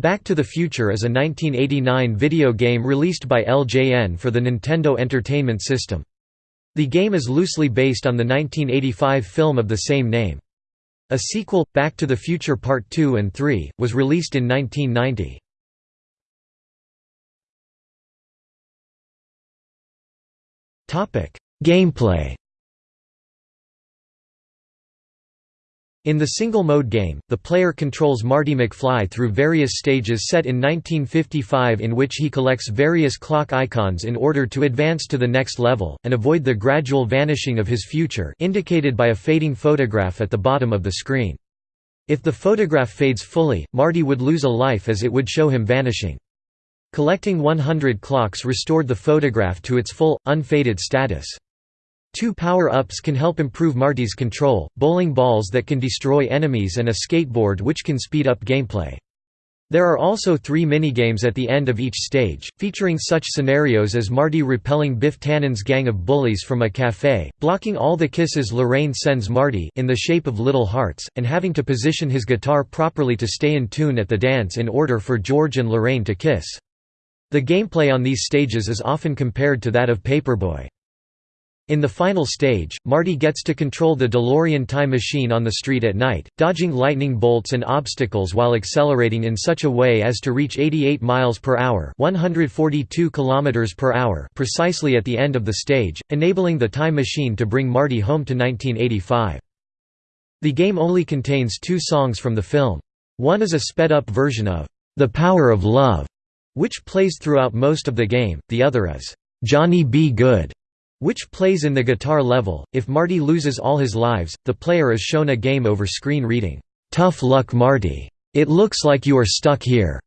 Back to the Future is a 1989 video game released by LJN for the Nintendo Entertainment System. The game is loosely based on the 1985 film of the same name. A sequel, Back to the Future Part 2 and 3, was released in 1990. Gameplay In the single-mode game, the player controls Marty McFly through various stages set in 1955 in which he collects various clock icons in order to advance to the next level, and avoid the gradual vanishing of his future indicated by a fading photograph at the bottom of the screen. If the photograph fades fully, Marty would lose a life as it would show him vanishing. Collecting 100 clocks restored the photograph to its full, unfaded status. Two power-ups can help improve Marty's control, bowling balls that can destroy enemies and a skateboard which can speed up gameplay. There are also three minigames at the end of each stage, featuring such scenarios as Marty repelling Biff Tannen's gang of bullies from a cafe, blocking all the kisses Lorraine sends Marty in the shape of little hearts, and having to position his guitar properly to stay in tune at the dance in order for George and Lorraine to kiss. The gameplay on these stages is often compared to that of Paperboy. In the final stage, Marty gets to control the DeLorean time machine on the street at night, dodging lightning bolts and obstacles while accelerating in such a way as to reach 88 miles per hour, 142 kilometers per hour precisely at the end of the stage, enabling the time machine to bring Marty home to 1985. The game only contains two songs from the film. One is a sped-up version of The Power of Love, which plays throughout most of the game, the other is Johnny B. Goode which plays in the guitar level. If Marty loses all his lives, the player is shown a game over screen reading, Tough luck Marty. It looks like you are stuck here.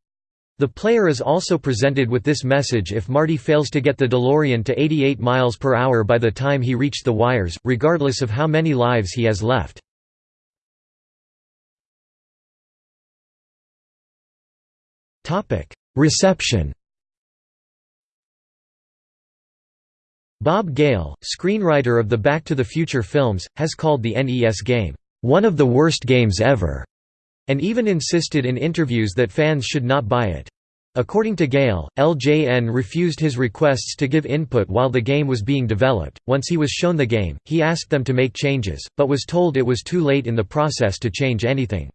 The player is also presented with this message if Marty fails to get the DeLorean to 88 miles per hour by the time he reached the wires, regardless of how many lives he has left. Reception Bob Gale, screenwriter of the Back to the Future films, has called the NES game, "...one of the worst games ever", and even insisted in interviews that fans should not buy it. According to Gale, LJN refused his requests to give input while the game was being developed. Once he was shown the game, he asked them to make changes, but was told it was too late in the process to change anything.